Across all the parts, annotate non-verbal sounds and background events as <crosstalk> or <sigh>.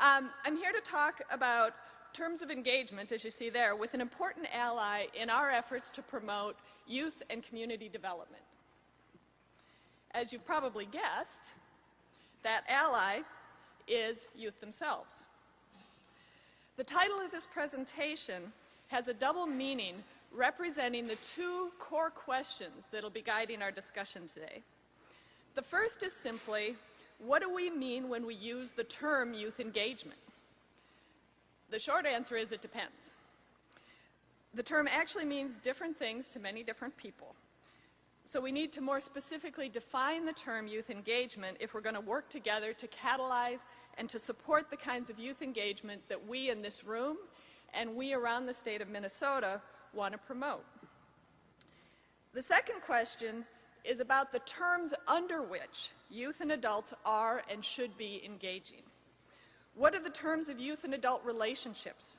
Um, I'm here to talk about terms of engagement, as you see there, with an important ally in our efforts to promote youth and community development. As you've probably guessed, that ally is youth themselves. The title of this presentation has a double meaning representing the two core questions that will be guiding our discussion today. The first is simply, what do we mean when we use the term youth engagement? The short answer is it depends. The term actually means different things to many different people. So we need to more specifically define the term youth engagement if we're going to work together to catalyze and to support the kinds of youth engagement that we in this room and we around the state of Minnesota want to promote. The second question is about the terms under which youth and adults are and should be engaging. What are the terms of youth and adult relationships?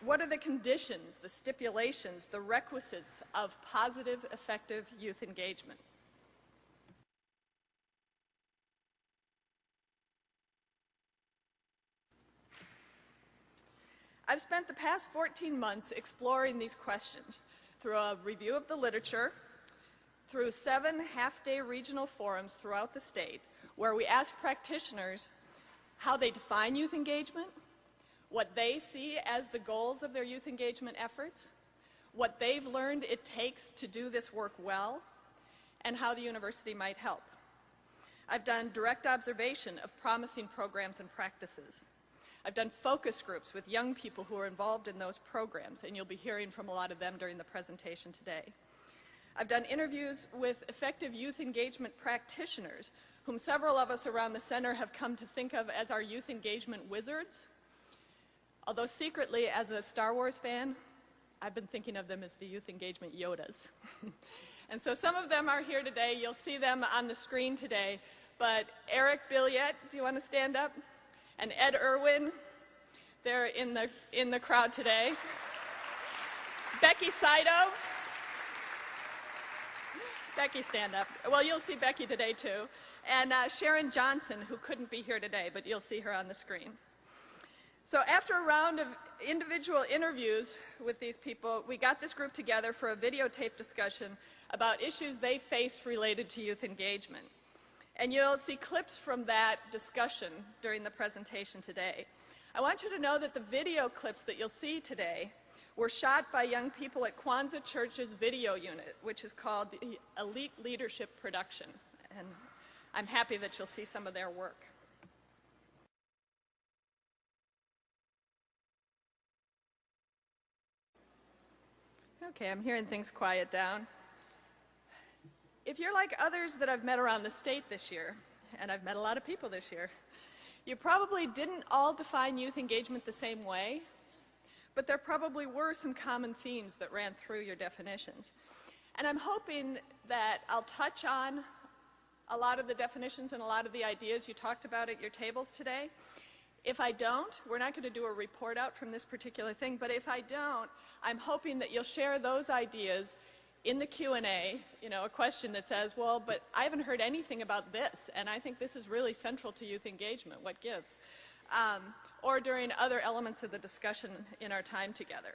What are the conditions, the stipulations, the requisites of positive, effective youth engagement? I've spent the past 14 months exploring these questions through a review of the literature, through seven half-day regional forums throughout the state where we asked practitioners how they define youth engagement, what they see as the goals of their youth engagement efforts, what they've learned it takes to do this work well, and how the university might help. I've done direct observation of promising programs and practices. I've done focus groups with young people who are involved in those programs, and you'll be hearing from a lot of them during the presentation today. I've done interviews with effective youth engagement practitioners, whom several of us around the center have come to think of as our youth engagement wizards. Although secretly, as a Star Wars fan, I've been thinking of them as the youth engagement Yodas. <laughs> and so some of them are here today. You'll see them on the screen today. But Eric Billiet, do you want to stand up? and Ed Irwin. They're in the, in the crowd today. <laughs> Becky Saito. Becky, stand up. Well, you'll see Becky today, too. And uh, Sharon Johnson, who couldn't be here today, but you'll see her on the screen. So after a round of individual interviews with these people, we got this group together for a videotape discussion about issues they faced related to youth engagement. And you'll see clips from that discussion during the presentation today. I want you to know that the video clips that you'll see today were shot by young people at Kwanzaa Church's video unit, which is called the Elite Leadership Production. And I'm happy that you'll see some of their work. Okay, I'm hearing things quiet down. If you're like others that I've met around the state this year, and I've met a lot of people this year, you probably didn't all define youth engagement the same way, but there probably were some common themes that ran through your definitions. And I'm hoping that I'll touch on a lot of the definitions and a lot of the ideas you talked about at your tables today. If I don't, we're not going to do a report out from this particular thing, but if I don't, I'm hoping that you'll share those ideas in the Q&A, you know, a question that says, well, but I haven't heard anything about this, and I think this is really central to youth engagement. What gives? Um, or during other elements of the discussion in our time together.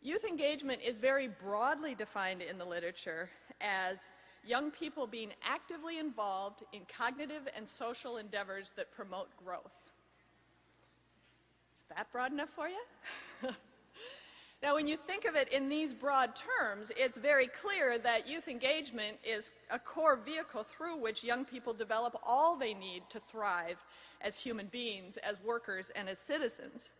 Youth engagement is very broadly defined in the literature as young people being actively involved in cognitive and social endeavors that promote growth. Is that broad enough for you? <laughs> now, when you think of it in these broad terms, it's very clear that youth engagement is a core vehicle through which young people develop all they need to thrive as human beings, as workers, and as citizens.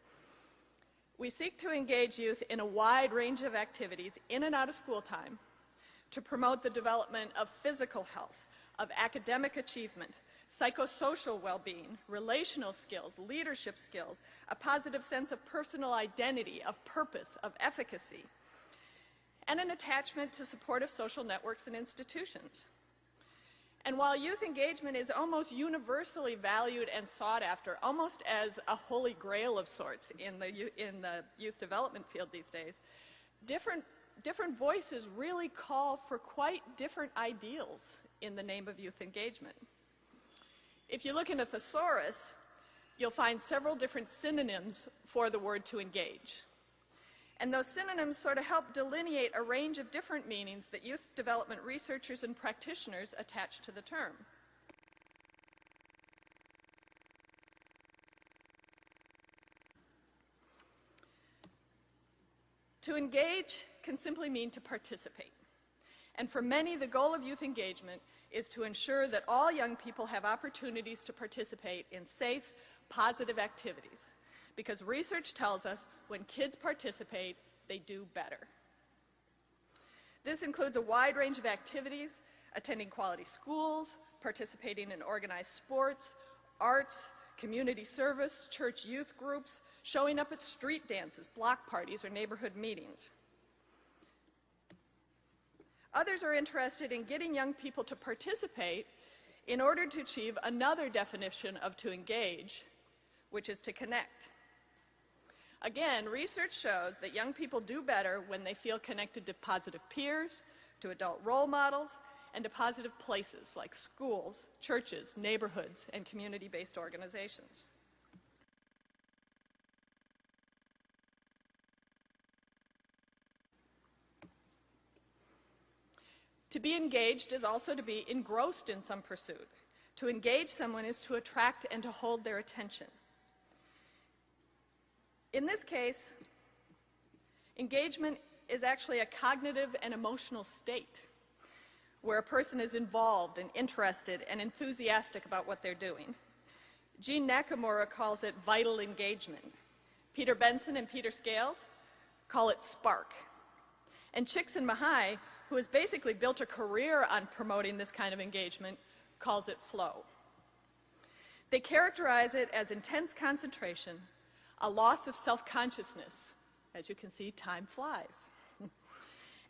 We seek to engage youth in a wide range of activities in and out of school time, to promote the development of physical health, of academic achievement, psychosocial well-being, relational skills, leadership skills, a positive sense of personal identity, of purpose, of efficacy, and an attachment to supportive social networks and institutions. And while youth engagement is almost universally valued and sought after, almost as a holy grail of sorts in the, in the youth development field these days, different different voices really call for quite different ideals in the name of youth engagement. If you look in a thesaurus, you'll find several different synonyms for the word to engage. And those synonyms sort of help delineate a range of different meanings that youth development researchers and practitioners attach to the term. To engage can simply mean to participate. And for many, the goal of youth engagement is to ensure that all young people have opportunities to participate in safe, positive activities. Because research tells us when kids participate, they do better. This includes a wide range of activities, attending quality schools, participating in organized sports, arts, community service, church youth groups, showing up at street dances, block parties, or neighborhood meetings. Others are interested in getting young people to participate in order to achieve another definition of to engage, which is to connect. Again, research shows that young people do better when they feel connected to positive peers, to adult role models, and to positive places like schools, churches, neighborhoods, and community-based organizations. To be engaged is also to be engrossed in some pursuit. To engage someone is to attract and to hold their attention. In this case, engagement is actually a cognitive and emotional state where a person is involved and interested and enthusiastic about what they're doing. Jeanne Nakamura calls it vital engagement. Peter Benson and Peter Scales call it spark. And Csikszentmihalyi who has basically built a career on promoting this kind of engagement, calls it flow. They characterize it as intense concentration, a loss of self-consciousness. As you can see, time flies. <laughs>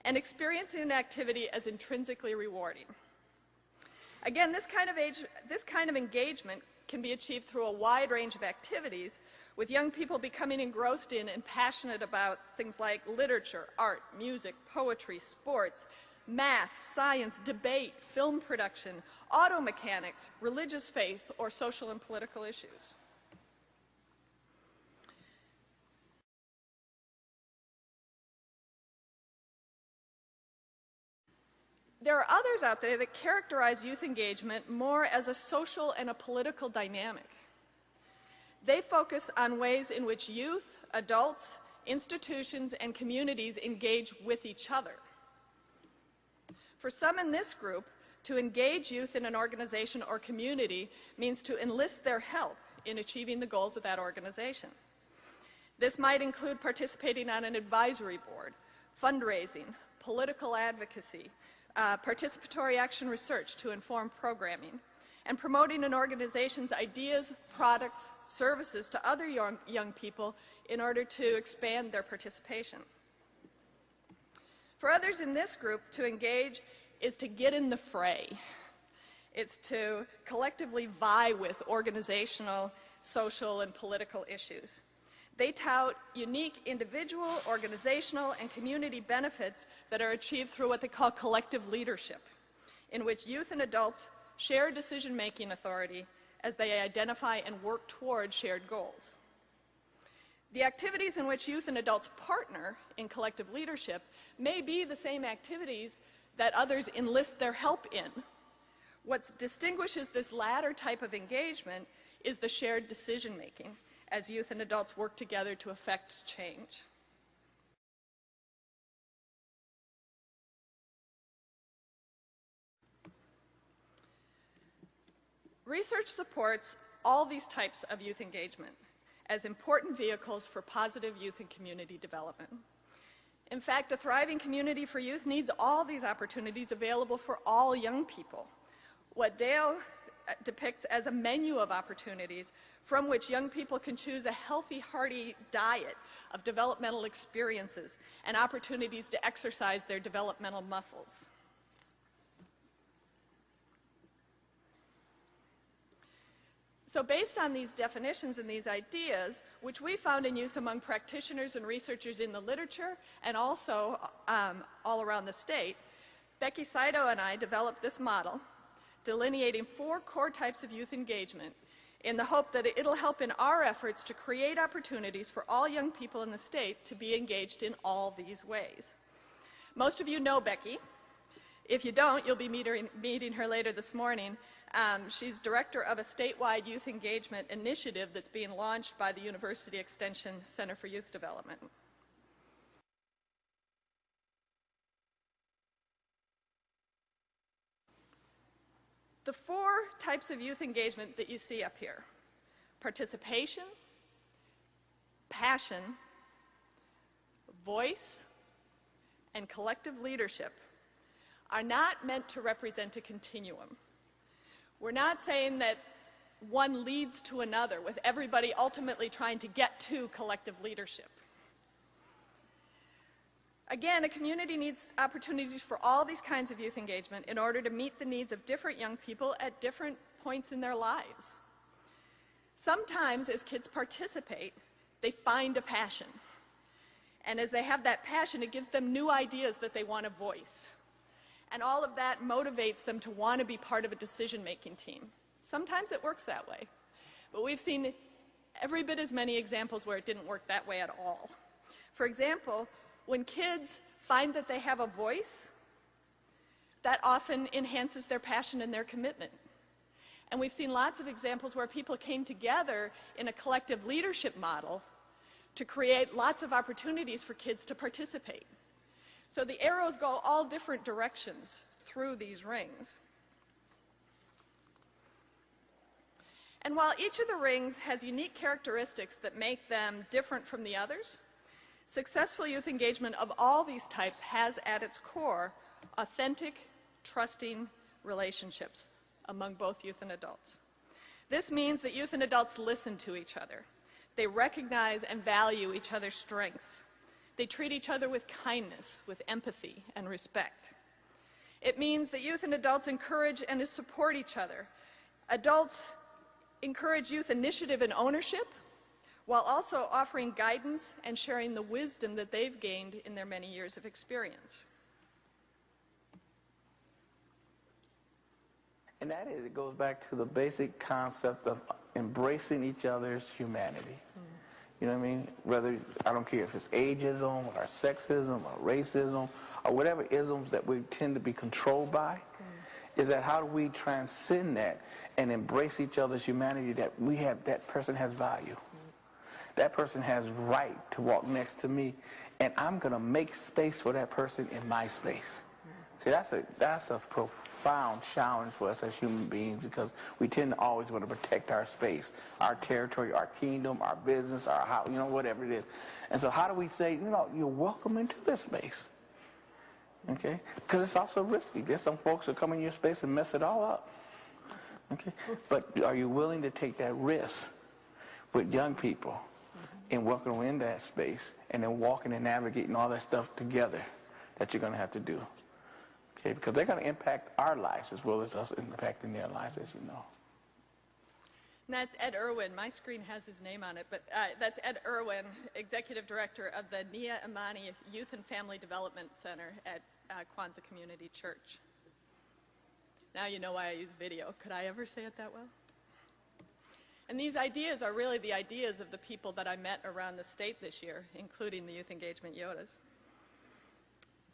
and experiencing an activity as intrinsically rewarding. Again, this kind, of age, this kind of engagement can be achieved through a wide range of activities, with young people becoming engrossed in and passionate about things like literature, art, music, poetry, sports, math, science, debate, film production, auto mechanics, religious faith, or social and political issues. There are others out there that characterize youth engagement more as a social and a political dynamic. They focus on ways in which youth, adults, institutions, and communities engage with each other. For some in this group, to engage youth in an organization or community means to enlist their help in achieving the goals of that organization. This might include participating on an advisory board, fundraising, political advocacy, uh, participatory action research to inform programming, and promoting an organization's ideas, products, services to other young, young people in order to expand their participation. For others in this group, to engage is to get in the fray. It's to collectively vie with organizational, social, and political issues. They tout unique individual, organizational, and community benefits that are achieved through what they call collective leadership, in which youth and adults share decision-making authority as they identify and work toward shared goals. The activities in which youth and adults partner in collective leadership may be the same activities that others enlist their help in. What distinguishes this latter type of engagement is the shared decision-making as youth and adults work together to affect change. Research supports all these types of youth engagement as important vehicles for positive youth and community development. In fact, a thriving community for youth needs all these opportunities available for all young people. What Dale uh, depicts as a menu of opportunities from which young people can choose a healthy, hearty diet of developmental experiences and opportunities to exercise their developmental muscles. So based on these definitions and these ideas, which we found in use among practitioners and researchers in the literature and also um, all around the state, Becky Saito and I developed this model delineating four core types of youth engagement in the hope that it'll help in our efforts to create opportunities for all young people in the state to be engaged in all these ways. Most of you know Becky. If you don't, you'll be meeting her later this morning. Um, she's director of a statewide youth engagement initiative that's being launched by the University Extension Center for Youth Development. The four types of youth engagement that you see up here, participation, passion, voice, and collective leadership are not meant to represent a continuum. We're not saying that one leads to another with everybody ultimately trying to get to collective leadership. Again, a community needs opportunities for all these kinds of youth engagement in order to meet the needs of different young people at different points in their lives. Sometimes as kids participate, they find a passion. And as they have that passion, it gives them new ideas that they want to voice. And all of that motivates them to want to be part of a decision-making team. Sometimes it works that way. But we've seen every bit as many examples where it didn't work that way at all. For example, when kids find that they have a voice, that often enhances their passion and their commitment. And we've seen lots of examples where people came together in a collective leadership model to create lots of opportunities for kids to participate. So the arrows go all different directions through these rings. And while each of the rings has unique characteristics that make them different from the others, Successful youth engagement of all these types has at its core authentic, trusting relationships among both youth and adults. This means that youth and adults listen to each other. They recognize and value each other's strengths. They treat each other with kindness, with empathy and respect. It means that youth and adults encourage and support each other. Adults encourage youth initiative and ownership, while also offering guidance and sharing the wisdom that they've gained in their many years of experience. And that is, it goes back to the basic concept of embracing each other's humanity. Mm. You know what I mean? Whether, I don't care if it's ageism or sexism or racism or whatever isms that we tend to be controlled by, mm. is that how do we transcend that and embrace each other's humanity that we have, that person has value. That person has right to walk next to me, and I'm going to make space for that person in my space. See, that's a, that's a profound challenge for us as human beings because we tend to always want to protect our space, our territory, our kingdom, our business, our house, you know, whatever it is. And so how do we say, you know, you're welcome into this space? Okay? Because it's also risky. There's some folks that come in your space and mess it all up. Okay? But are you willing to take that risk with young people? and welcoming them in that space and then walking and navigating all that stuff together that you're going to have to do. Okay, because they're going to impact our lives as well as us impacting their lives, as you know. And that's Ed Irwin. My screen has his name on it, but uh, that's Ed Irwin, Executive Director of the Nia Imani Youth and Family Development Center at uh, Kwanzaa Community Church. Now you know why I use video. Could I ever say it that well? And these ideas are really the ideas of the people that I met around the state this year, including the Youth Engagement Yodas.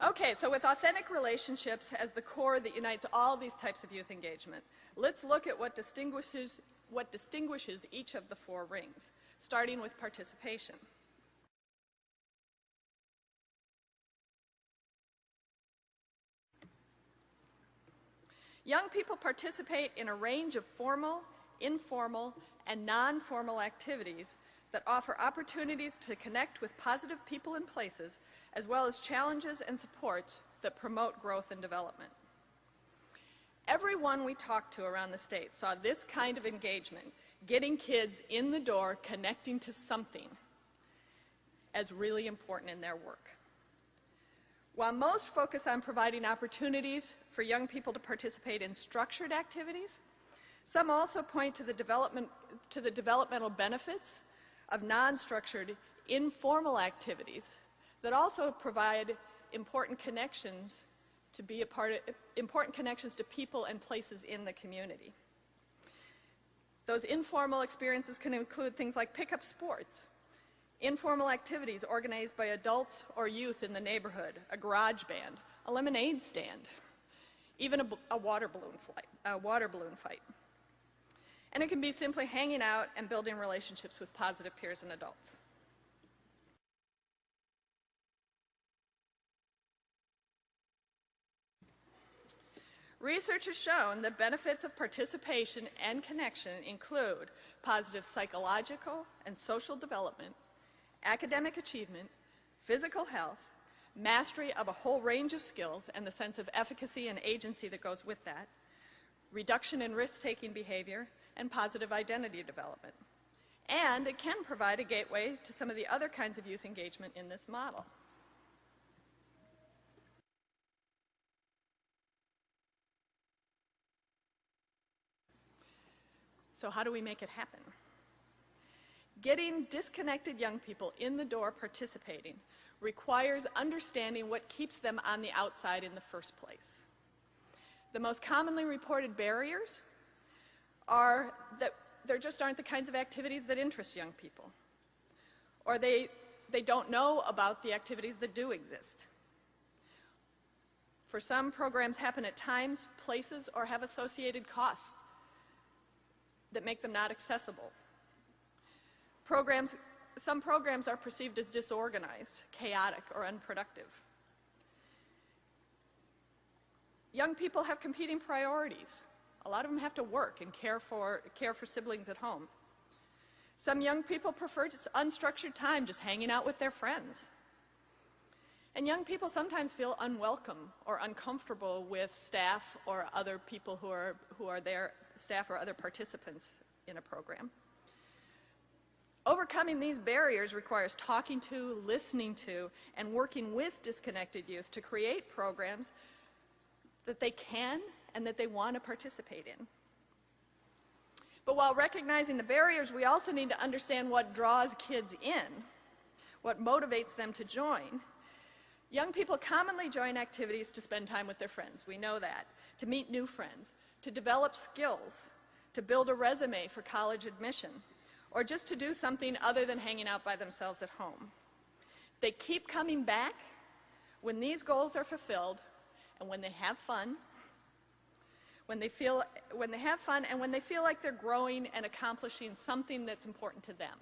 Okay, so with authentic relationships as the core that unites all these types of youth engagement, let's look at what distinguishes, what distinguishes each of the four rings, starting with participation. Young people participate in a range of formal informal, and non-formal activities that offer opportunities to connect with positive people and places, as well as challenges and supports that promote growth and development. Everyone we talked to around the state saw this kind of engagement, getting kids in the door, connecting to something, as really important in their work. While most focus on providing opportunities for young people to participate in structured activities, some also point to the development to the developmental benefits of non-structured, informal activities that also provide important connections to be a part of, important connections to people and places in the community. Those informal experiences can include things like pickup sports, informal activities organized by adults or youth in the neighborhood, a garage band, a lemonade stand, even a, a water balloon flight, a water balloon fight. And it can be simply hanging out and building relationships with positive peers and adults. Research has shown the benefits of participation and connection include positive psychological and social development, academic achievement, physical health, mastery of a whole range of skills and the sense of efficacy and agency that goes with that, reduction in risk-taking behavior, and positive identity development. And it can provide a gateway to some of the other kinds of youth engagement in this model. So how do we make it happen? Getting disconnected young people in the door participating requires understanding what keeps them on the outside in the first place. The most commonly reported barriers are that there just aren't the kinds of activities that interest young people, or they, they don't know about the activities that do exist. For some, programs happen at times, places, or have associated costs that make them not accessible. Programs, some programs are perceived as disorganized, chaotic, or unproductive. Young people have competing priorities. A lot of them have to work and care for, care for siblings at home. Some young people prefer just unstructured time, just hanging out with their friends. And young people sometimes feel unwelcome or uncomfortable with staff or other people who are, who are there, staff or other participants in a program. Overcoming these barriers requires talking to, listening to, and working with disconnected youth to create programs that they can and that they want to participate in. But while recognizing the barriers, we also need to understand what draws kids in, what motivates them to join. Young people commonly join activities to spend time with their friends, we know that, to meet new friends, to develop skills, to build a resume for college admission, or just to do something other than hanging out by themselves at home. They keep coming back when these goals are fulfilled and when they have fun, when they, feel, when they have fun and when they feel like they're growing and accomplishing something that's important to them.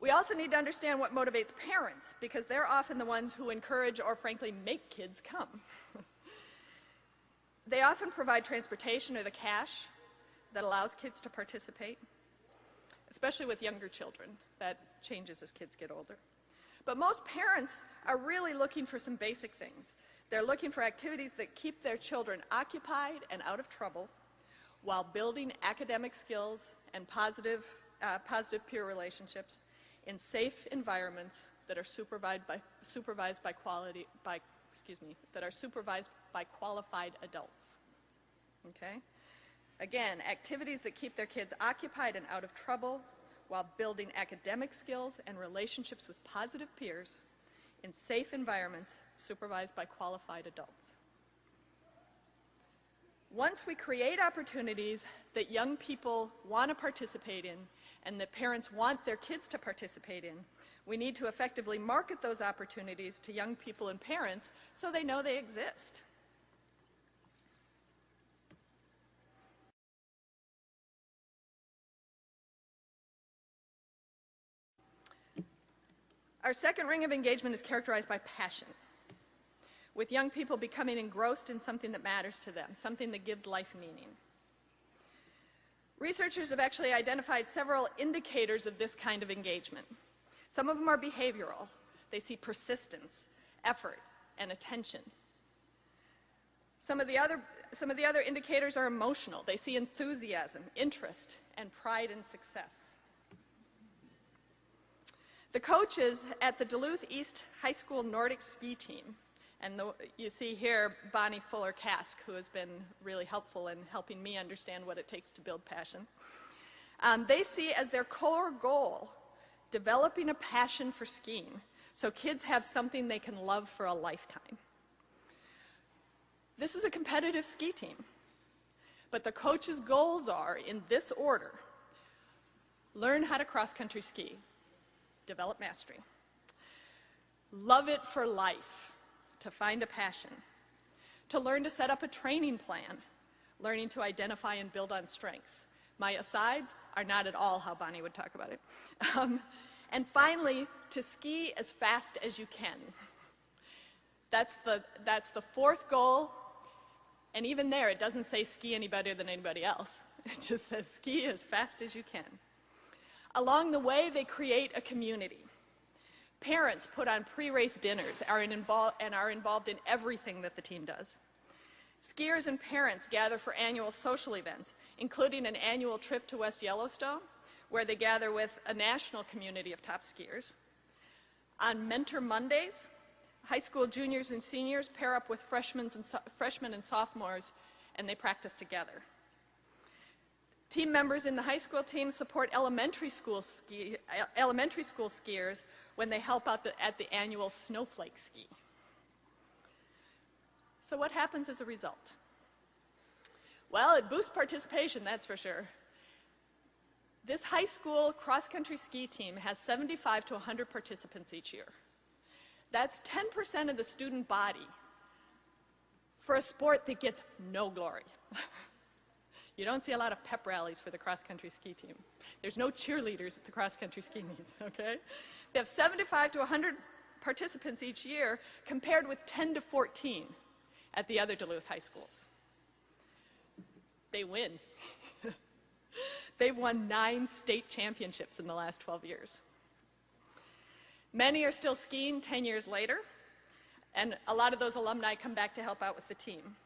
We also need to understand what motivates parents because they're often the ones who encourage or frankly make kids come. <laughs> they often provide transportation or the cash that allows kids to participate, especially with younger children. That changes as kids get older. But most parents are really looking for some basic things. They're looking for activities that keep their children occupied and out of trouble while building academic skills and positive, uh, positive peer relationships in safe environments that are supervised by, supervised by quality, by, excuse me, that are supervised by qualified adults. Okay? Again, activities that keep their kids occupied and out of trouble while building academic skills and relationships with positive peers in safe environments supervised by qualified adults. Once we create opportunities that young people want to participate in and that parents want their kids to participate in, we need to effectively market those opportunities to young people and parents so they know they exist. Our second ring of engagement is characterized by passion, with young people becoming engrossed in something that matters to them, something that gives life meaning. Researchers have actually identified several indicators of this kind of engagement. Some of them are behavioral. They see persistence, effort, and attention. Some of the other, some of the other indicators are emotional. They see enthusiasm, interest, and pride in success. The coaches at the Duluth East High School Nordic ski team And the, you see here Bonnie Fuller Cask, who has been really helpful in helping me understand what it takes to build passion. Um, they see as their core goal developing a passion for skiing so kids have something they can love for a lifetime. This is a competitive ski team, but the coach's goals are, in this order, learn how to cross-country ski, develop mastery, love it for life, to find a passion, to learn to set up a training plan, learning to identify and build on strengths. My asides are not at all how Bonnie would talk about it. <laughs> Um, and finally, to ski as fast as you can. That's the, that's the fourth goal, and even there, it doesn't say ski any better than anybody else. <laughs> It just says ski as fast as you can. Along the way, they create a community. Parents put on pre-race dinners are and are involved in everything that the team does. Skiers and parents gather for annual social events, including an annual trip to West Yellowstone, where they gather with a national community of top skiers. On Mentor Mondays, high school juniors and seniors pair up with freshmen and sophomores, and they practice together. Team members in the high school team support elementary school, ski, elementary school skiers when they help out the, at the annual snowflake ski. So what happens as a result? Well, it boosts participation, that's for sure. This high school cross-country ski team has 75 to 100 participants each year. That's 10% of the student body for a sport that gets no glory. <laughs> You don't see a lot of pep rallies for the cross-country ski team. There's no cheerleaders at the cross-country ski meets, <laughs> okay? They have 75 to 100 participants each year compared with 10 to 14 at the other Duluth high schools. They win. <laughs> They've won nine state championships in the last 12 years. Many are still skiing 10 years later, and a lot of those alumni come back to help out with the team.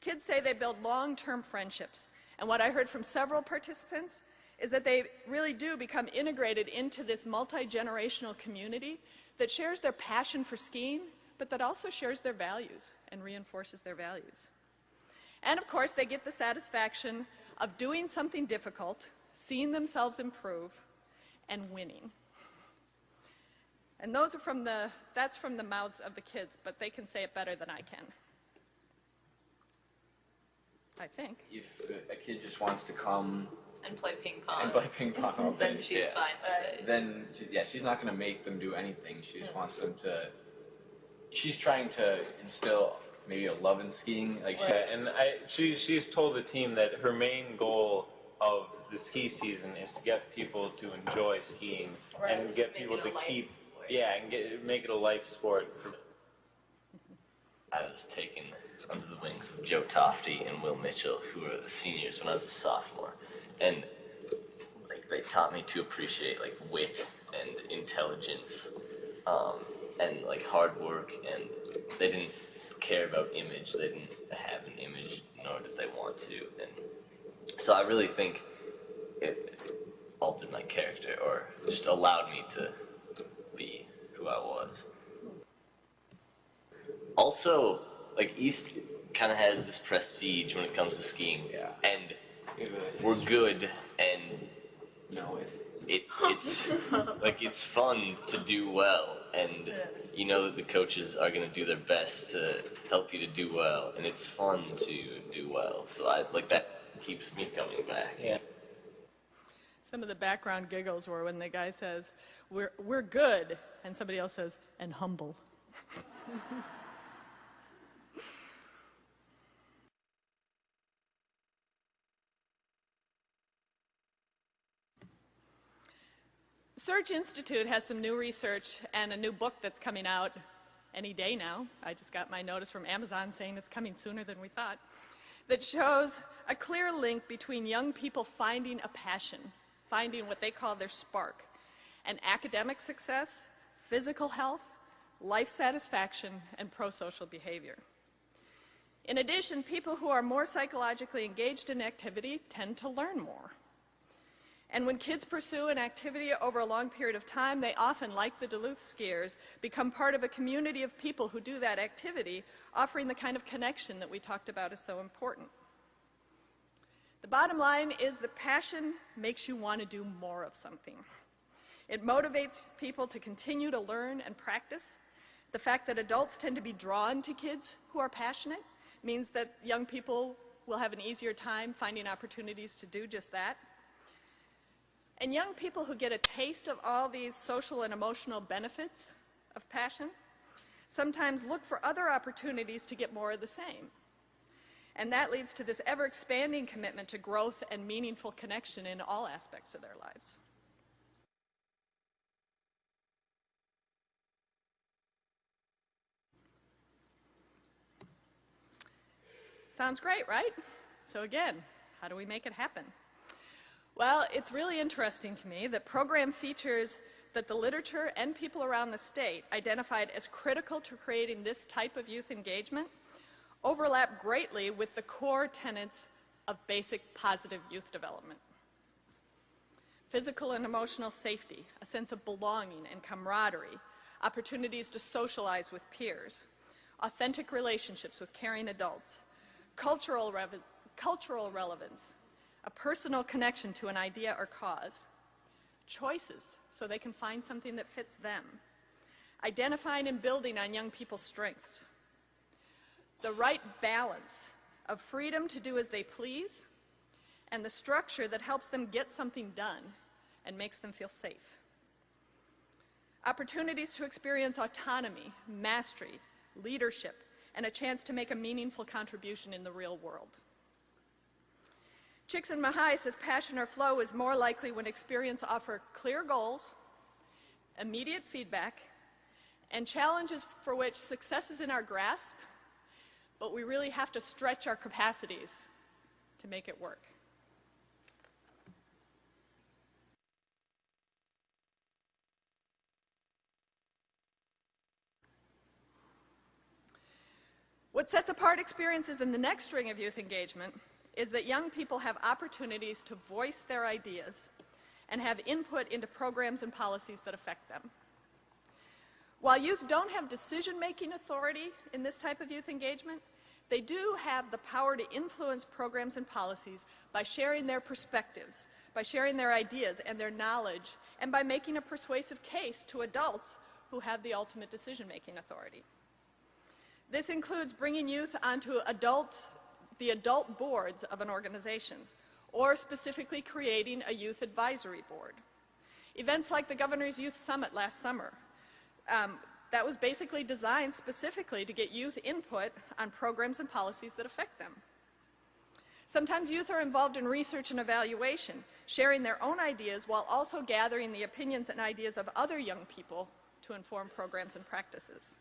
Kids say they build long-term friendships. And what I heard from several participants is that they really do become integrated into this multi-generational community that shares their passion for skiing, but that also shares their values and reinforces their values. And of course, they get the satisfaction of doing something difficult, seeing themselves improve, and winning. And those are from the, that's from the mouths of the kids, but they can say it better than I can. I think. If a kid just wants to come and play ping pong. and play ping pong all <laughs> day, then she's yeah, fine with it. then she, yeah, she's not going to make them do anything. She just wants them to. She's trying to instill maybe a love in skiing. Like she, Yeah, and I, she, she's told the team that her main goal of the ski season is to get people to enjoy skiing Right. and get Make people it a to life keep, sport. yeah, and get make it a life sport. For, I was taken under the wings of Joe Tofty and Will Mitchell, who were the seniors when I was a sophomore, and like they taught me to appreciate like wit and intelligence, um, and like hard work, and they didn't care about image. They didn't have an image, nor did they want to, and so I really think it altered my character, or just allowed me to be who I was. Also like East kind of has this prestige when it comes to skiing, Yeah. and Even we're good, and No, it, it it's <laughs> like it's fun to do well, and you know that the coaches are gonna do their best to help you to do well, and it's fun to do well. So I like that keeps me coming back. yeah. Some of the background giggles were when the guy says, we're, we're good, and somebody else says, and humble. <laughs> Search Institute has some new research and a new book that's coming out any day now. I just got my notice from Amazon saying it's coming sooner than we thought, that shows a clear link between young people finding a passion, finding what they call their spark, and academic success, physical health, life satisfaction, and pro-social behavior. In addition, people who are more psychologically engaged in activity tend to learn more. And when kids pursue an activity over a long period of time, they often, like the Duluth skiers, become part of a community of people who do that activity, offering the kind of connection that we talked about is so important. The bottom line is that passion makes you want to do more of something. It motivates people to continue to learn and practice. The fact that adults tend to be drawn to kids who are passionate means that young people will have an easier time finding opportunities to do just that. And young people who get a taste of all these social and emotional benefits of passion sometimes look for other opportunities to get more of the same. And that leads to this ever expanding commitment to growth and meaningful connection in all aspects of their lives. Sounds great, right? So again, how do we make it happen? Well, it's really interesting to me that program features that the literature and people around the state identified as critical to creating this type of youth engagement overlap greatly with the core tenets of basic positive youth development. Physical and emotional safety, a sense of belonging and camaraderie, opportunities to socialize with peers, authentic relationships with caring adults, cultural, cultural relevance, a personal connection to an idea or cause, choices so they can find something that fits them, identifying and building on young people's strengths, the right balance of freedom to do as they please and the structure that helps them get something done and makes them feel safe. Opportunities to experience autonomy, mastery, leadership, and a chance to make a meaningful contribution in the real world. Csikszentmihalyi says passion or flow is more likely when experience offer clear goals, immediate feedback, and challenges for which success is in our grasp, but we really have to stretch our capacities to make it work. What sets apart experiences in the next string of youth engagement is that young people have opportunities to voice their ideas and have input into programs and policies that affect them. While youth don't have decision-making authority in this type of youth engagement, they do have the power to influence programs and policies by sharing their perspectives, by sharing their ideas and their knowledge, and by making a persuasive case to adults who have the ultimate decision-making authority. This includes bringing youth onto adult, the adult boards of an organization, or specifically creating a youth advisory board. Events like the Governor's Youth Summit last summer, um, that was basically designed specifically to get youth input on programs and policies that affect them. Sometimes youth are involved in research and evaluation, sharing their own ideas while also gathering the opinions and ideas of other young people to inform programs and practices.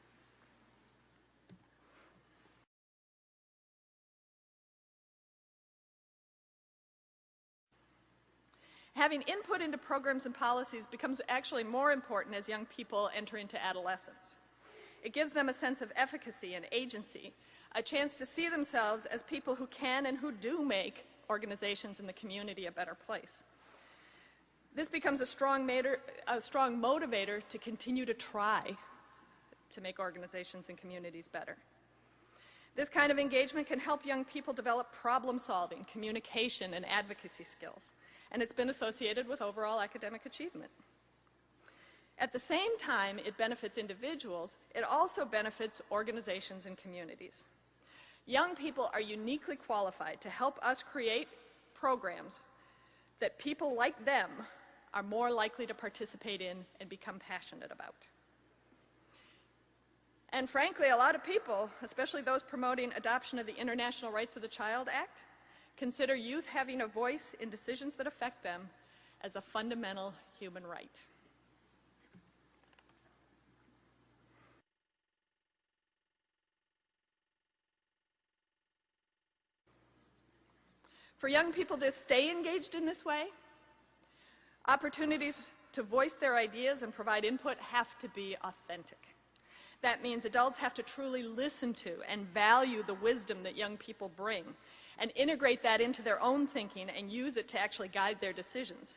Having input into programs and policies becomes actually more important as young people enter into adolescence. It gives them a sense of efficacy and agency, a chance to see themselves as people who can and who do make organizations in the community a better place. This becomes a strong, mater, a strong motivator to continue to try to make organizations and communities better. This kind of engagement can help young people develop problem solving, communication, and advocacy skills and it's been associated with overall academic achievement. At the same time it benefits individuals, it also benefits organizations and communities. Young people are uniquely qualified to help us create programs that people like them are more likely to participate in and become passionate about. And frankly, a lot of people, especially those promoting adoption of the International Rights of the Child Act, consider youth having a voice in decisions that affect them as a fundamental human right. For young people to stay engaged in this way, opportunities to voice their ideas and provide input have to be authentic. That means adults have to truly listen to and value the wisdom that young people bring and integrate that into their own thinking and use it to actually guide their decisions.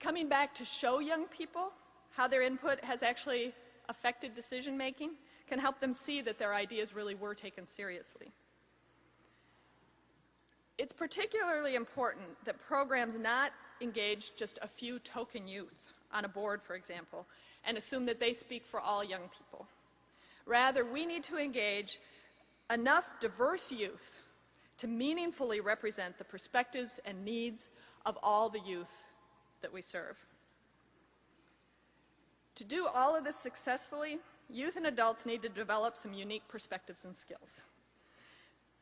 Coming back to show young people how their input has actually affected decision making can help them see that their ideas really were taken seriously. It's particularly important that programs not engage just a few token youth on a board, for example, and assume that they speak for all young people. Rather, we need to engage enough diverse youth to meaningfully represent the perspectives and needs of all the youth that we serve. To do all of this successfully, youth and adults need to develop some unique perspectives and skills.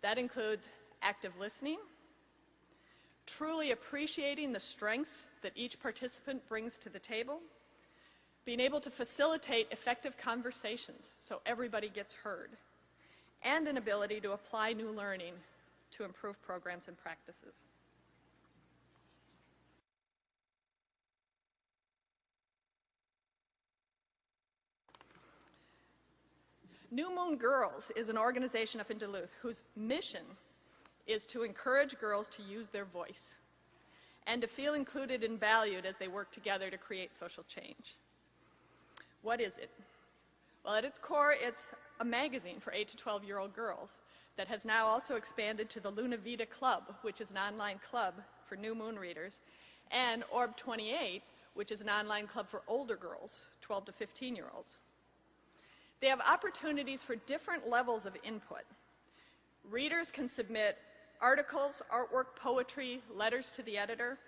That includes active listening, truly appreciating the strengths that each participant brings to the table, being able to facilitate effective conversations so everybody gets heard, and an ability to apply new learning to improve programs and practices. New Moon Girls is an organization up in Duluth whose mission is to encourage girls to use their voice and to feel included and valued as they work together to create social change. What is it? Well, at its core, it's a magazine for 8 to 12 year old girls that has now also expanded to the Luna Vita Club, which is an online club for new moon readers, and Orb 28, which is an online club for older girls, 12 to 15 year olds. They have opportunities for different levels of input. Readers can submit articles, artwork, poetry, letters to the editor.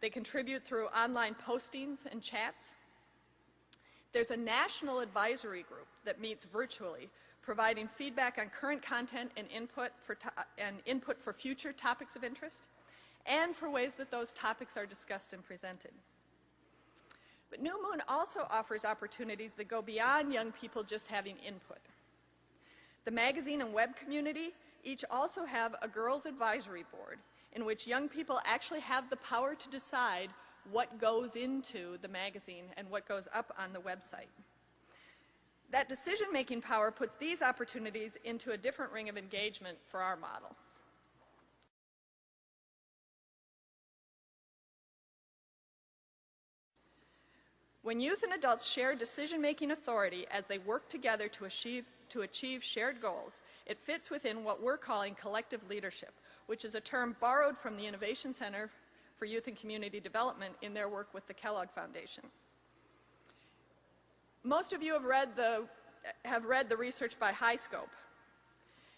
They contribute through online postings and chats. There's a national advisory group that meets virtually, providing feedback on current content and input for, and input for future topics of interest, and for ways that those topics are discussed and presented. But New Moon also offers opportunities that go beyond young people just having input. The magazine and web community each also have a girls' advisory board in which young people actually have the power to decide what goes into the magazine and what goes up on the website. That decision-making power puts these opportunities into a different ring of engagement for our model. When youth and adults share decision-making authority as they work together to achieve, to achieve shared goals, it fits within what we're calling collective leadership, which is a term borrowed from the Innovation Center for Youth and Community Development in their work with the Kellogg Foundation. Most of you have read the, have read the research by HighScope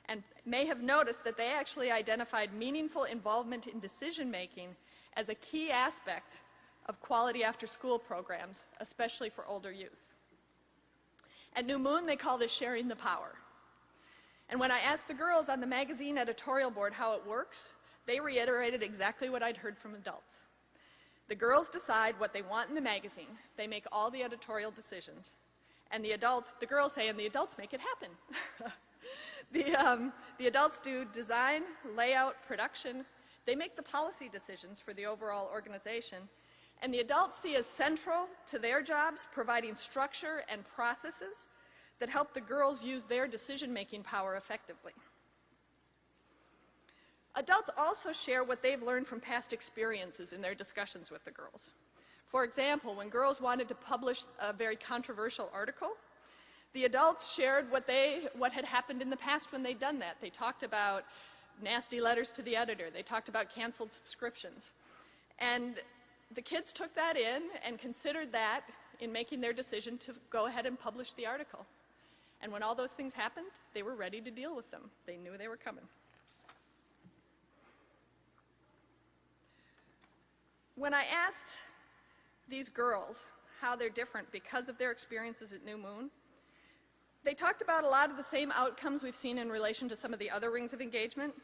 and may have noticed that they actually identified meaningful involvement in decision making as a key aspect of quality after school programs, especially for older youth. At New Moon, they call this sharing the power. And when I asked the girls on the magazine editorial board how it works, they reiterated exactly what I'd heard from adults. The girls decide what they want in the magazine. They make all the editorial decisions. And the adults, the girls say, and the adults make it happen. <laughs> the, um, the adults do design, layout, production. They make the policy decisions for the overall organization. And the adults see as central to their jobs providing structure and processes that help the girls use their decision-making power effectively. Adults also share what they've learned from past experiences in their discussions with the girls. For example, when girls wanted to publish a very controversial article, the adults shared what, they, what had happened in the past when they'd done that. They talked about nasty letters to the editor. They talked about canceled subscriptions. And the kids took that in and considered that in making their decision to go ahead and publish the article. And when all those things happened, they were ready to deal with them. They knew they were coming. When I asked these girls how they're different because of their experiences at New Moon, they talked about a lot of the same outcomes we've seen in relation to some of the other rings of engagement.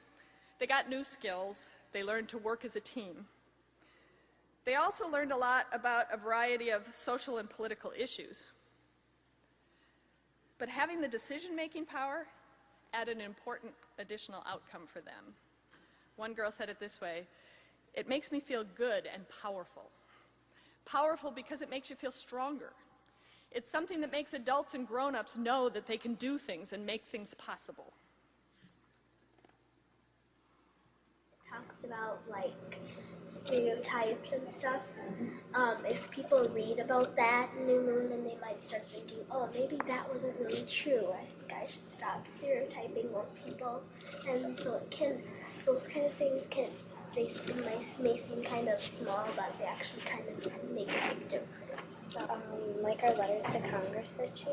They got new skills. They learned to work as a team. They also learned a lot about a variety of social and political issues. But having the decision-making power added an important additional outcome for them. One girl said it this way, it makes me feel good and powerful. Powerful because it makes you feel stronger. It's something that makes adults and grown-ups know that they can do things and make things possible. It talks about like stereotypes and stuff. Um, if people read about that in New Moon, then they might start thinking, oh, maybe that wasn't really true. I think I should stop stereotyping those people. And so it can, those kind of things can, they s- may, may seem kind of small, but they actually kind of make a big difference. So, Um, like our letters to Congress issue,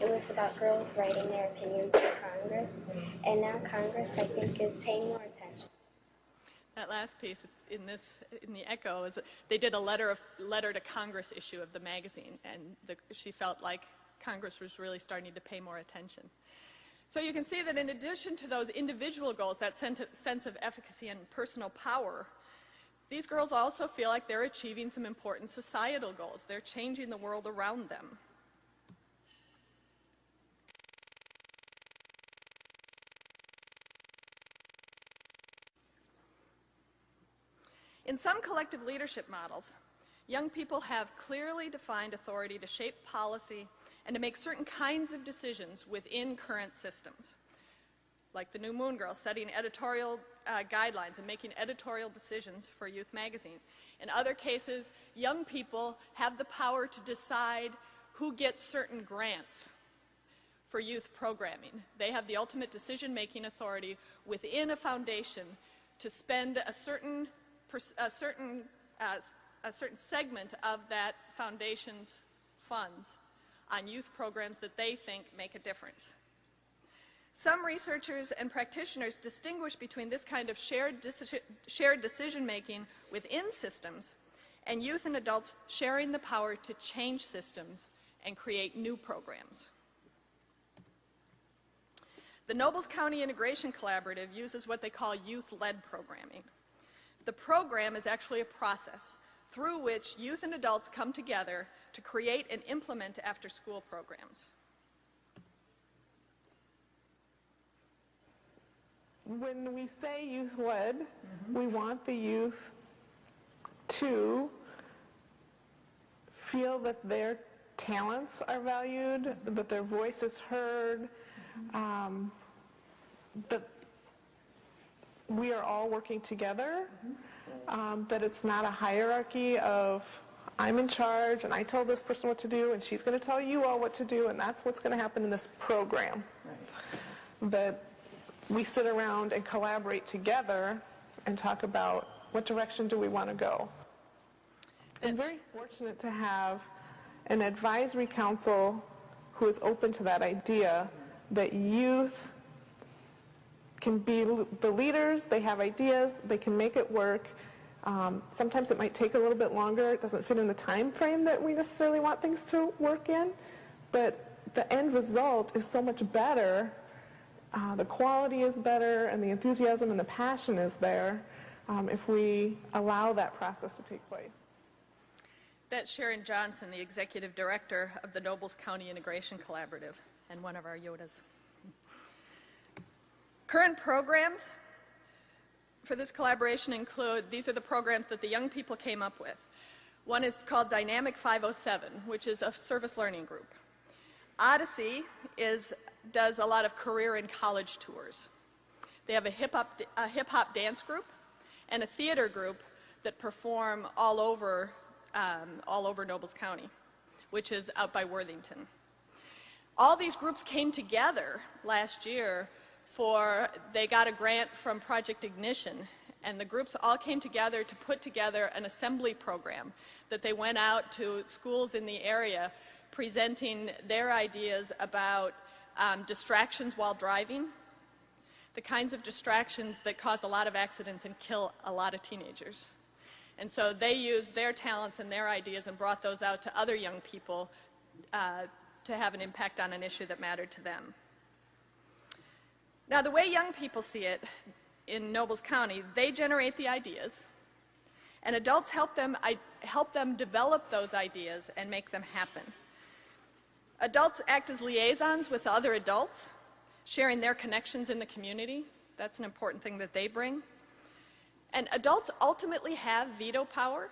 it was about girls writing their opinions to Congress, and now Congress, I think, is paying more attention. That last piece, it's in this, in the Echo, is that they did a letter of letter to Congress issue of the magazine, and the, she felt like Congress was really starting to pay more attention. So you can see that in addition to those individual goals, that sense of efficacy and personal power, these girls also feel like they're achieving some important societal goals. They're changing the world around them. In some collective leadership models, young people have clearly defined authority to shape policy and to make certain kinds of decisions within current systems, like the New Moon Girl setting editorial uh, guidelines and making editorial decisions for Youth Magazine. In other cases, young people have the power to decide who gets certain grants for youth programming. They have the ultimate decision-making authority within a foundation to spend a certain, a certain, uh, a certain segment of that foundation's funds on youth programs that they think make a difference. Some researchers and practitioners distinguish between this kind of shared, deci- shared decision-making within systems and youth and adults sharing the power to change systems and create new programs. The Nobles County Integration Collaborative uses what they call youth-led programming. The program is actually a process through which youth and adults come together to create and implement after-school programs. When we say youth-led, we want the youth to feel that their talents are valued, that their voice is heard, um, that we are all working together, um, that it's not a hierarchy of I'm in charge and I told this person what to do and she's going to tell you all what to do and that's what's going to happen in this program. That we sit around and collaborate together and talk about what direction do we want to go. I'm very fortunate to have an advisory council who is open to that idea that youth can be the leaders, they have ideas, they can make it work. Um, sometimes it might take a little bit longer, it doesn't fit in the time frame that we necessarily want things to work in, but the end result is so much better. Uh, the quality is better, and the enthusiasm and the passion is there um, if we allow that process to take place. That's Sharon Johnson, the executive director of the Nobles County Integration Collaborative, and one of our Yodas. Current programs for this collaboration include, these are the programs that the young people came up with. One is called Dynamic 507, which is a service learning group. Odyssey is, does a lot of career and college tours. They have a hip hop, a hip hop dance group and a theater group that perform all over, um, all over Nobles County, which is out by Worthington. All these groups came together last year for, they got a grant from Project Ignition, and the groups all came together to put together an assembly program that they went out to schools in the area presenting their ideas about um, distractions while driving, the kinds of distractions that cause a lot of accidents and kill a lot of teenagers. And so they used their talents and their ideas and brought those out to other young people uh, to have an impact on an issue that mattered to them. Now, the way young people see it in Nobles County, they generate the ideas, and adults help them, help them develop those ideas and make them happen. Adults act as liaisons with other adults, sharing their connections in the community. That's an important thing that they bring. And adults ultimately have veto power,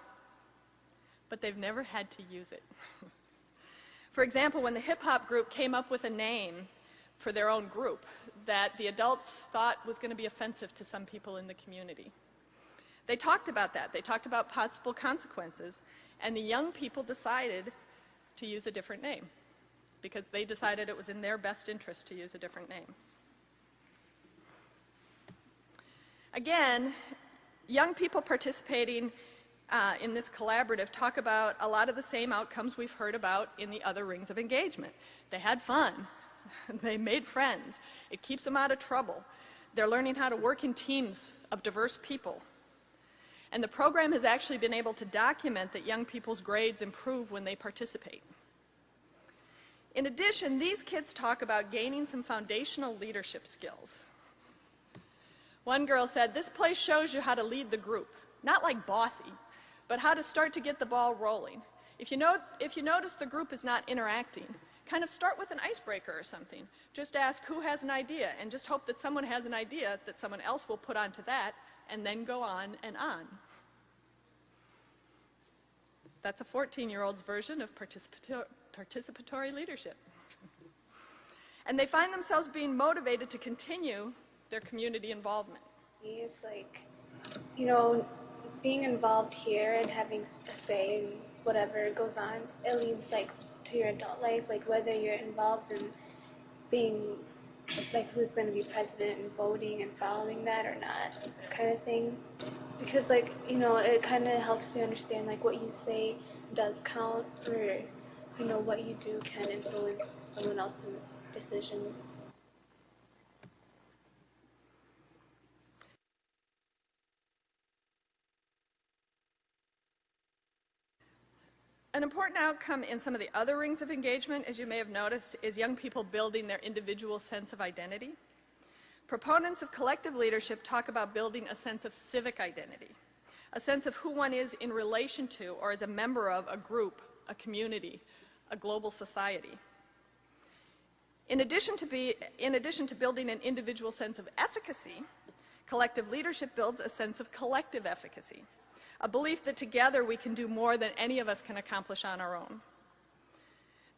but they've never had to use it. <laughs> For example, when the hip hop group came up with a name for their own group that the adults thought was going to be offensive to some people in the community, They talked about that. They talked about possible consequences. And the young people decided to use a different name because they decided it was in their best interest to use a different name. Again, young people participating uh, in this collaborative talk about a lot of the same outcomes we've heard about in the other rings of engagement. They had fun. <laughs> they made friends. It keeps them out of trouble. They're learning how to work in teams of diverse people. And the program has actually been able to document that young people's grades improve when they participate. In addition, these kids talk about gaining some foundational leadership skills. One girl said, this place shows you how to lead the group, not like bossy, but how to start to get the ball rolling. If you, note, if you notice the group is not interacting, kind of start with an icebreaker or something. Just ask who has an idea and just hope that someone has an idea that someone else will put onto that and then go on and on. That's a 14-year-old's version of participator participatory leadership. and they find themselves being motivated to continue their community involvement. It's like, you know, being involved here and having a say in whatever goes on, it leads like to your adult life, like whether you're involved in being like who's going to be president and voting and following that or not kind of thing. Because like you know it kind of helps you understand like what you say does count or you know what you do can influence someone else's decision An important outcome in some of the other rings of engagement, as you may have noticed, is young people building their individual sense of identity. Proponents of collective leadership talk about building a sense of civic identity, a sense of who one is in relation to or as a member of a group, a community, a global society. In addition to, be, in addition to building an individual sense of efficacy, collective leadership builds a sense of collective efficacy a belief that together we can do more than any of us can accomplish on our own.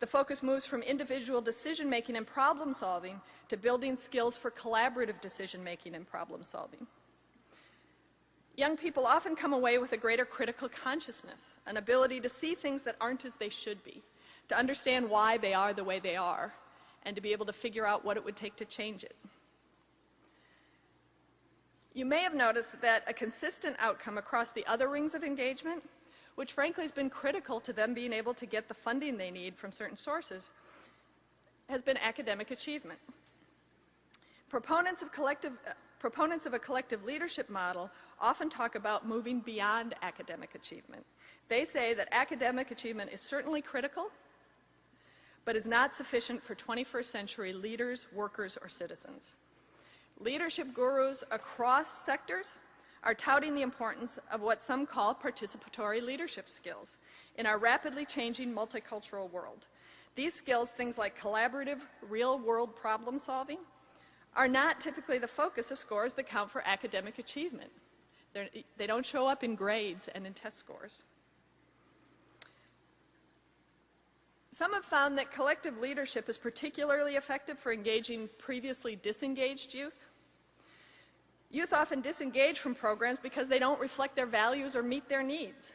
The focus moves from individual decision making and problem solving to building skills for collaborative decision making and problem solving. Young people often come away with a greater critical consciousness, an ability to see things that aren't as they should be, to understand why they are the way they are, and to be able to figure out what it would take to change it. You may have noticed that a consistent outcome across the other rings of engagement, which frankly has been critical to them being able to get the funding they need from certain sources, has been academic achievement. Proponents of, collective, uh, proponents of a collective leadership model often talk about moving beyond academic achievement. They say that academic achievement is certainly critical, but is not sufficient for 21st century leaders, workers, or citizens. Leadership gurus across sectors are touting the importance of what some call participatory leadership skills in our rapidly changing multicultural world. These skills, things like collaborative, real-world problem solving, are not typically the focus of scores that count for academic achievement. They're, they do not show up in grades and in test scores. Some have found that collective leadership is particularly effective for engaging previously disengaged youth. Youth often disengage from programs because they don't reflect their values or meet their needs.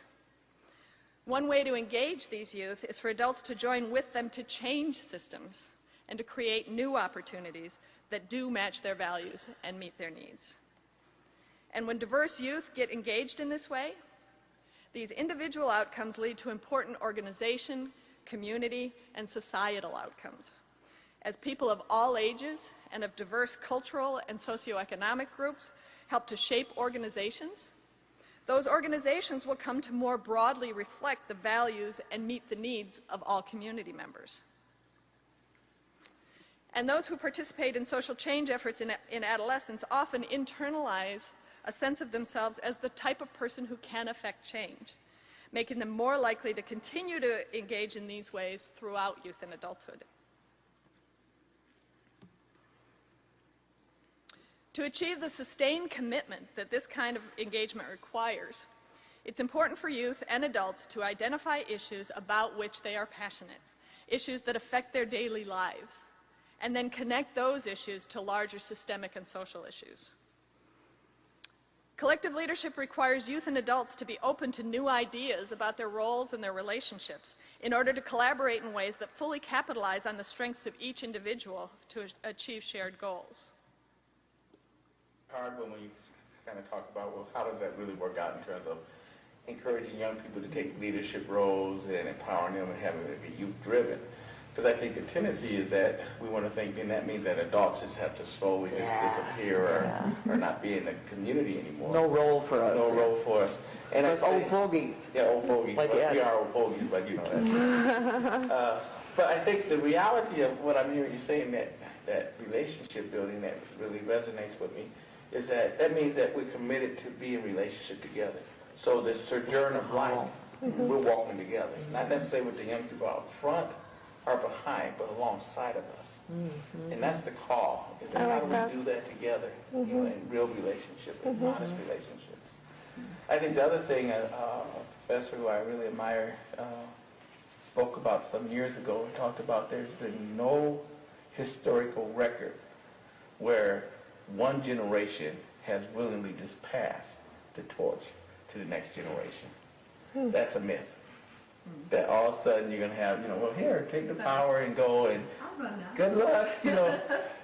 One way to engage these youth is for adults to join with them to change systems and to create new opportunities that do match their values and meet their needs. And when diverse youth get engaged in this way, these individual outcomes lead to important organization, community, and societal outcomes. As people of all ages and of diverse cultural and socioeconomic groups help to shape organizations, those organizations will come to more broadly reflect the values and meet the needs of all community members. And those who participate in social change efforts in, in, adolescence often internalize a sense of themselves as the type of person who can affect change making them more likely to continue to engage in these ways throughout youth and adulthood. To achieve the sustained commitment that this kind of engagement requires, it's important for youth and adults to identify issues about which they are passionate, issues that affect their daily lives, and then connect those issues to larger systemic and social issues. Collective leadership requires youth and adults to be open to new ideas about their roles and their relationships in order to collaborate in ways that fully capitalize on the strengths of each individual to achieve shared goals. hard when we kind of talk about, well, how does that really work out in terms of encouraging young people to take leadership roles and empowering them and having it be youth-driven? Because I think the tendency is that we want to think, and that means that adults just have to slowly just Yeah, disappear or, yeah. or not be in the community anymore. No role for us. No role for us. And I There's old think- fogies. Yeah, old fogies. Like Well, Ed. We are old fogies, but you know that. <laughs> uh, but I think the reality of what I'm hearing you saying, that, that relationship building that really resonates with me, is that that means that we're committed to be in relationship together. So this sojourn of life, we're walking together, not necessarily with the young people out front or behind, but alongside of us. And that's the call, is that how do we do that together, you know, in real relationships, in honest relationships. I think the other thing, uh, uh, a professor who I really admire uh, spoke about some years ago, he talked about there's been no historical record where one generation has willingly just passed the torch to the next generation. That's a myth. That all of a sudden you're going to have, you know, well, here, take the power and go and good luck, <laughs> you know,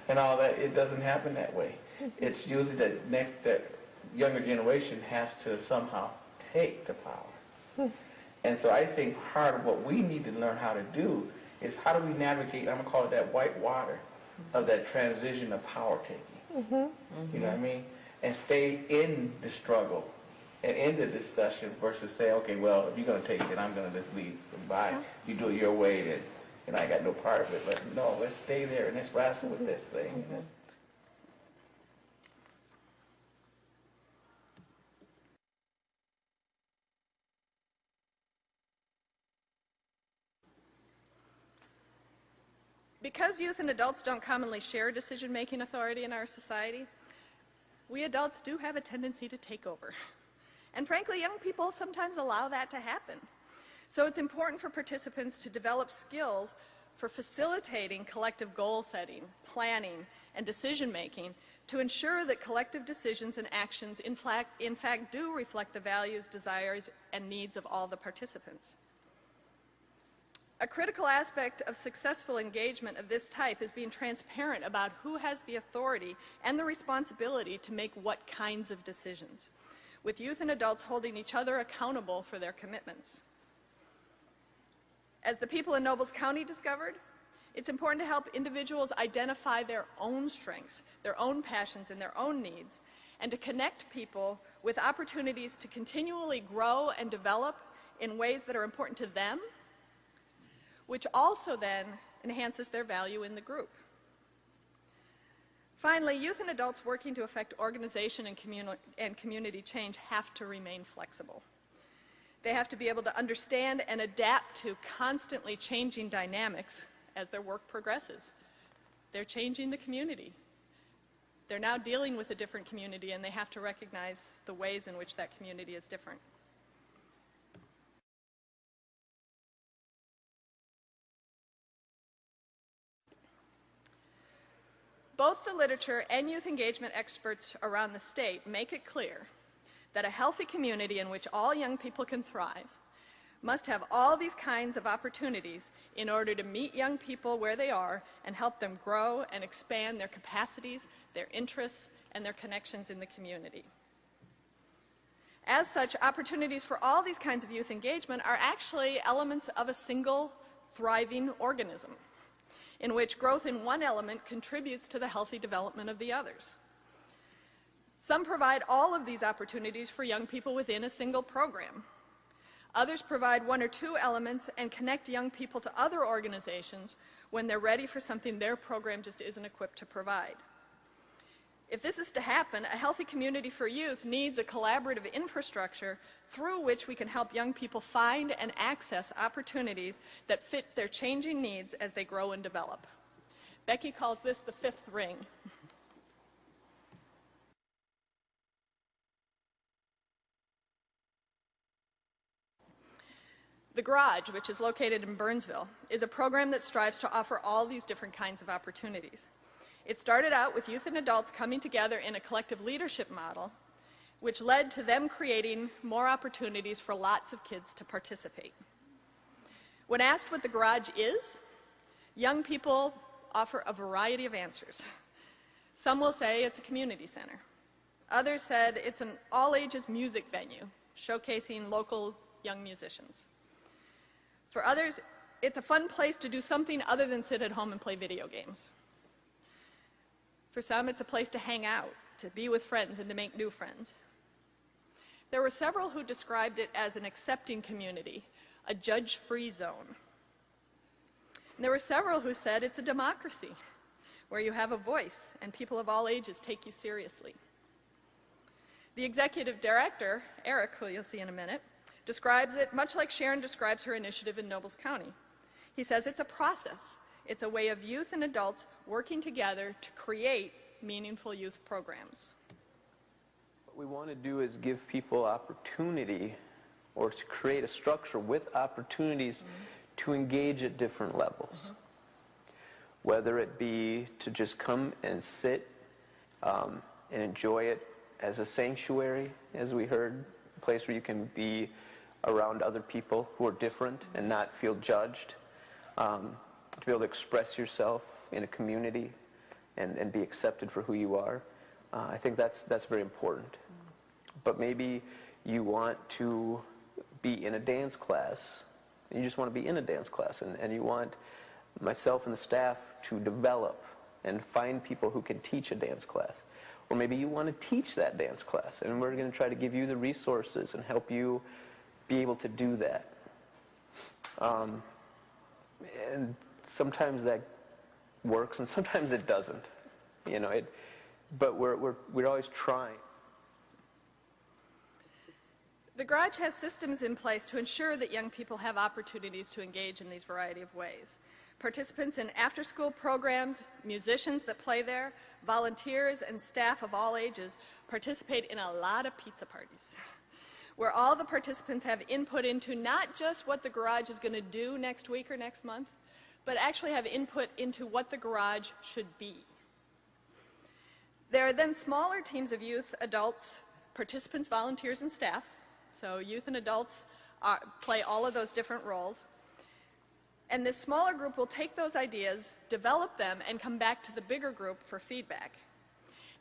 and all that. It doesn't happen that way. It's usually that next, that younger generation has to somehow take the power. And so I think part of what we need to learn how to do is how do we navigate, I'm gonna call it that white water of that transition of power taking. Mm-hmm. You know what I mean? And stay in the struggle and in the discussion versus say, okay, well, if you're gonna take it, I'm gonna just leave. Bye. You do it your way, then, and I got no part of it. But no, let's stay there and let's wrestle with this thing. and let's- Because youth and adults don't commonly share decision-making authority in our society, we adults do have a tendency to take over. And frankly, young people sometimes allow that to happen. So it's important for participants to develop skills for facilitating collective goal setting, planning, and decision-making to ensure that collective decisions and actions in fact, in fact do reflect the values, desires, and needs of all the participants. A critical aspect of successful engagement of this type is being transparent about who has the authority and the responsibility to make what kinds of decisions, with youth and adults holding each other accountable for their commitments. As the people in Nobles County discovered, it's important to help individuals identify their own strengths, their own passions, and their own needs, and to connect people with opportunities to continually grow and develop in ways that are important to them which also then enhances their value in the group. Finally, youth and adults working to affect organization and, communi- and community change have to remain flexible. They have to be able to understand and adapt to constantly changing dynamics as their work progresses. They're changing the community. They're now dealing with a different community and they have to recognize the ways in which that community is different. Both the literature and youth engagement experts around the state make it clear that a healthy community in which all young people can thrive must have all these kinds of opportunities in order to meet young people where they are and help them grow and expand their capacities, their interests, and their connections in the community. As such, opportunities for all these kinds of youth engagement are actually elements of a single thriving organism in which growth in one element contributes to the healthy development of the others. Some provide all of these opportunities for young people within a single program. Others provide one or two elements and connect young people to other organizations when they're ready for something their program just isn't equipped to provide. If this is to happen, a healthy community for youth needs a collaborative infrastructure through which we can help young people find and access opportunities that fit their changing needs as they grow and develop. Becky calls this the fifth ring. The Garage, which is located in Burnsville, is a program that strives to offer all these different kinds of opportunities. It started out with youth and adults coming together in a collective leadership model which led to them creating more opportunities for lots of kids to participate. When asked what the garage is, young people offer a variety of answers. Some will say it's a community center. Others said it's an all-ages music venue, showcasing local young musicians. For others, it's a fun place to do something other than sit at home and play video games. For some, it's a place to hang out, to be with friends, and to make new friends. There were several who described it as an accepting community, a judge-free zone. And there were several who said it's a democracy, where you have a voice and people of all ages take you seriously. The executive director, Eric, who you'll see in a minute, describes it much like Sharon describes her initiative in Nobles County. He says it's a process. It's a way of youth and adults working together to create meaningful youth programs. What we want to do is give people opportunity or to create a structure with opportunities to engage at different levels. Whether it be to just come and sit um, and enjoy it as a sanctuary, as we heard, a place where you can be around other people who are different and not feel judged, um, to be able to express yourself in a community and, and be accepted for who you are. Uh, I think that's, that's very important. But maybe you want to be in a dance class. You just want to be in a dance class, and, and you want myself and the staff to develop and find people who can teach a dance class. Or maybe you want to teach that dance class, and we're going to try to give you the resources and help you be able to do that. Um, and sometimes that works, and sometimes it doesn't. You know, it, but we're, we're, we're always trying. The Garage has systems in place to ensure that young people have opportunities to engage in these variety of ways. Participants in after-school programs, musicians that play there, volunteers and staff of all ages participate in a lot of pizza parties <laughs> where all the participants have input into not just what the garage is going to do next week or next month, but actually have input into what the garage should be. There are then smaller teams of youth, adults, participants, volunteers, and staff. So youth and adults are, play all of those different roles. And this smaller group will take those ideas, develop them, and come back to the bigger group for feedback.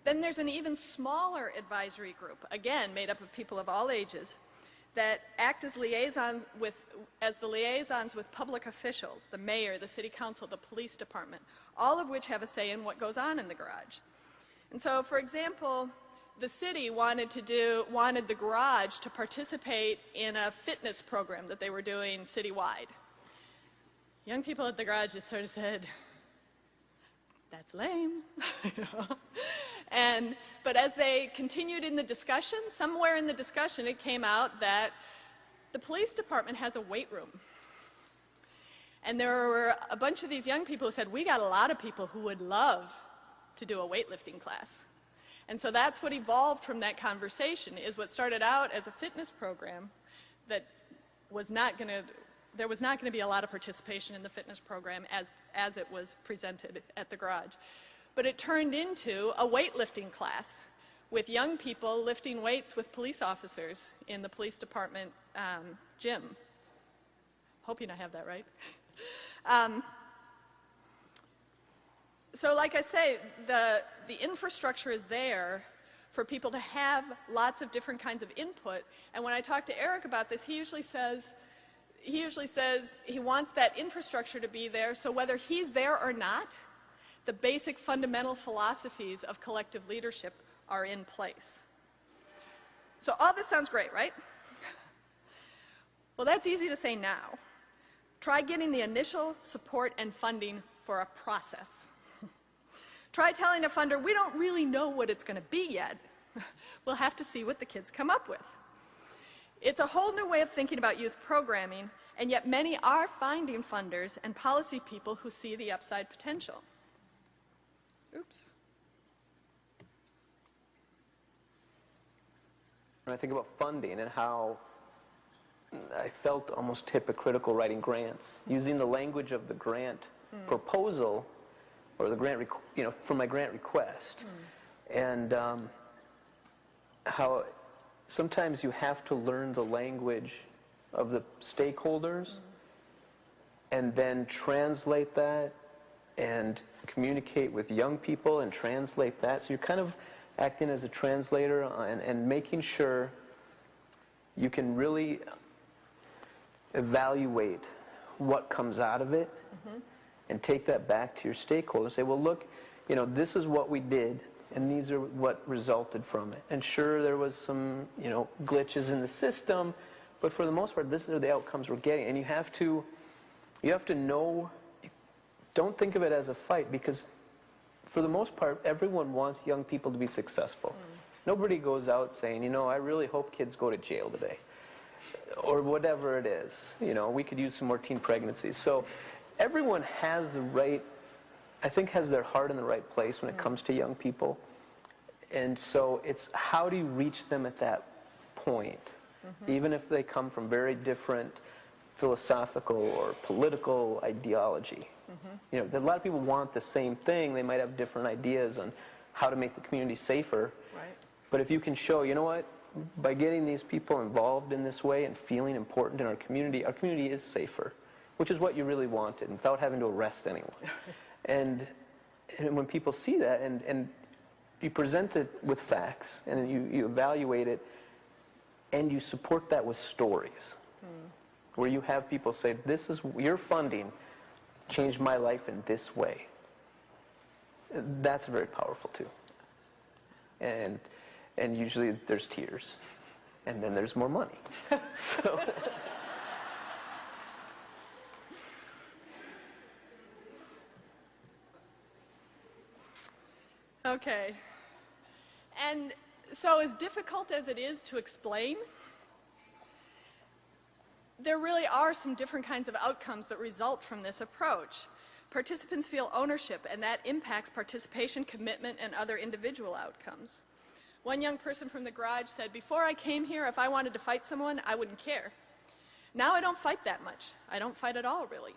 Then there's an even smaller advisory group, again made up of people of all ages, that act as liaisons with, as the liaisons with public officials, the mayor, the city council, the police department, all of which have a say in what goes on in the garage. And so, for example, the city wanted to do, wanted the garage to participate in a fitness program that they were doing citywide. Young people at the garage just sort of said, that's lame. <laughs> and, but as they continued in the discussion, somewhere in the discussion it came out that the police department has a weight room. And there were a bunch of these young people who said, we got a lot of people who would love to do a weightlifting class. And so that's what evolved from that conversation, is what started out as a fitness program that was not going to, there was not going to be a lot of participation in the fitness program as, as it was presented at the garage. But it turned into a weightlifting class with young people lifting weights with police officers in the police department um, gym. Hoping I have that right. <laughs> um, so like I say, the, the infrastructure is there for people to have lots of different kinds of input. And when I talk to Eric about this, he usually says, he usually says he wants that infrastructure to be there, so whether he's there or not, the basic fundamental philosophies of collective leadership are in place. So all this sounds great, right? Well, that's easy to say now. Try getting the initial support and funding for a process. Try telling a funder, we don't really know what it's going to be yet. we'll have to see what the kids come up with. It's a whole new way of thinking about youth programming, and yet many are finding funders and policy people who see the upside potential. Oops. When I think about funding and how I felt almost hypocritical writing grants, using the language of the grant mm. proposal or the grant, you know, for my grant request, mm. and um, how sometimes you have to learn the language of the stakeholders and then translate that and communicate with young people and translate that. So you're kind of acting as a translator and, and making sure you can really evaluate what comes out of it mm-hmm. and take that back to your stakeholders. Say, well, look, you know, this is what we did, and these are what resulted from it. And sure, there was some, you know, glitches in the system, but for the most part, this are the outcomes we're getting. And you have to, you have to know. Don't think of it as a fight because, for the most part, everyone wants young people to be successful. Mm. Nobody goes out saying, you know, I really hope kids go to jail today or whatever it is. You know, we could use some more teen pregnancies. So everyone has the right, I think, has their heart in the right place when it mm. comes to young people. And so it's how do you reach them at that point, mm-hmm. even if they come from very different philosophical or political ideology. Mm-hmm. You know, a lot of people want the same thing. They might have different ideas on how to make the community safer. Right. But if you can show, you know what, by getting these people involved in this way and feeling important in our community, our community is safer, which is what you really wanted, without having to arrest anyone. <laughs> and, and when people see that and, and you present it with facts and you, you evaluate it and you support that with stories, hmm. where you have people say, this is your funding changed my life in this way. That's very powerful too. And, and usually there's tears. And then there's more money. <laughs> so, Okay. And so, as difficult as it is to explain, there really are some different kinds of outcomes that result from this approach. Participants feel ownership, and that impacts participation, commitment, and other individual outcomes. One young person from the garage said, Before I came here, if I wanted to fight someone, I wouldn't care. Now I don't fight that much. I don't fight at all, really.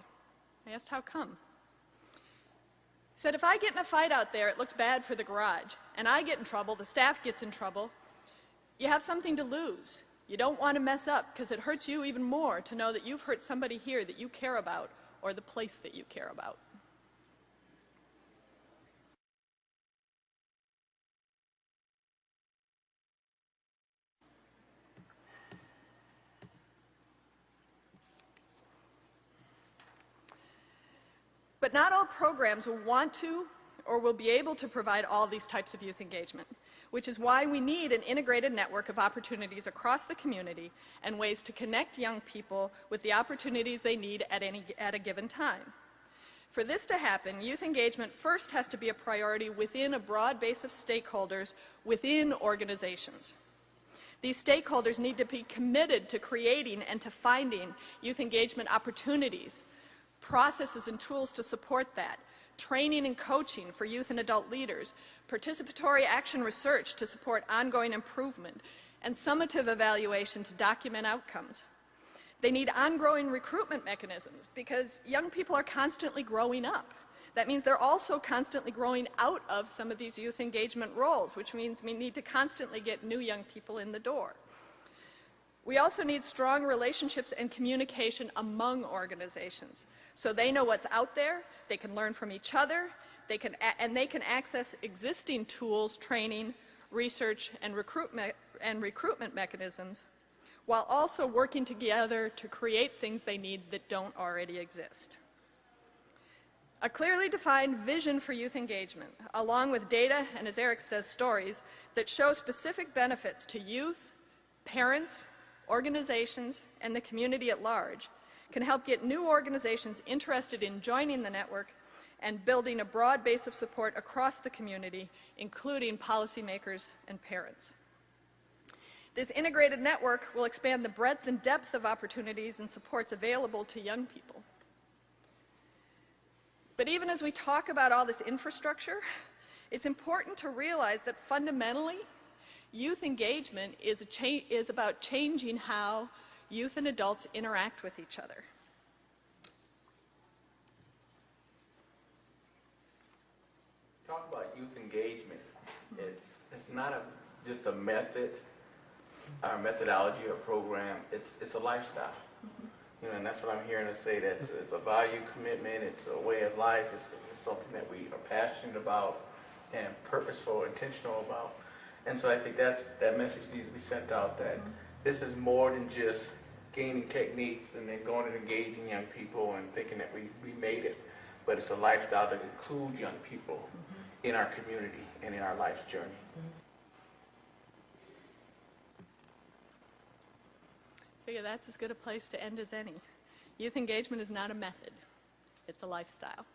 I asked, How come? He said, If I get in a fight out there, it looks bad for the garage, and I get in trouble, the staff gets in trouble. You have something to lose. You don't want to mess up because it hurts you even more to know that you've hurt somebody here that you care about or the place that you care about. But not all programs want to or will be able to provide all these types of youth engagement, which is why we need an integrated network of opportunities across the community and ways to connect young people with the opportunities they need at, any, at a given time. For this to happen, youth engagement first has to be a priority within a broad base of stakeholders within organizations. These stakeholders need to be committed to creating and to finding youth engagement opportunities, processes and tools to support that, training and coaching for youth and adult leaders, participatory action research to support ongoing improvement, and summative evaluation to document outcomes. They need ongoing recruitment mechanisms because young people are constantly growing up. That means they're also constantly growing out of some of these youth engagement roles, which means we need to constantly get new young people in the door. We also need strong relationships and communication among organizations. So they know what's out there, they can learn from each other, they can and they can access existing tools, training, research, and recruitment, and recruitment mechanisms, while also working together to create things they need that don't already exist. A clearly defined vision for youth engagement, along with data and, as Eric says, stories that show specific benefits to youth, parents, organizations, and the community at large can help get new organizations interested in joining the network and building a broad base of support across the community, including policymakers and parents. This integrated network will expand the breadth and depth of opportunities and supports available to young people. But even as we talk about all this infrastructure, it's important to realize that fundamentally, youth engagement is, is about changing how youth and adults interact with each other. Talk about youth engagement. It's, it's not a, just a method. our methodology or program, it's, it's a lifestyle. Mm-hmm. You know, and that's what I'm hearing us say, that it's, it's a value commitment, it's a way of life, it's, it's something that we are passionate about and purposeful, intentional about. And so I think that's, that message needs to be sent out, that mm-hmm. this is more than just gaining techniques and then going and engaging young people and thinking that we, we made it. But it's a lifestyle that includes young people mm-hmm. in our community and in our life's journey. Mm-hmm. Figure that's as good a place to end as any. Youth engagement is not a method, it's a lifestyle.